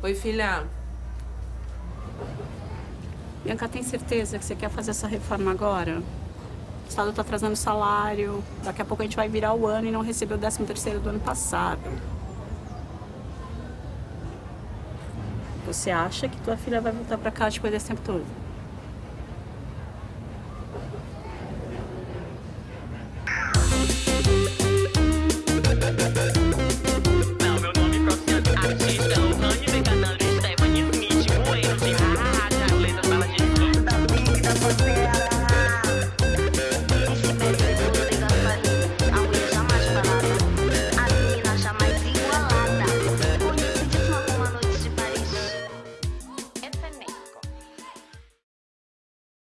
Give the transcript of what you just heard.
Oi, filha. Bianca, tem certeza que você quer fazer essa reforma agora? O Estado está atrasando o salário, daqui a pouco a gente vai virar o ano e não receber o 13 terceiro do ano passado. Você acha que tua filha vai voltar para cá depois desse tempo todo?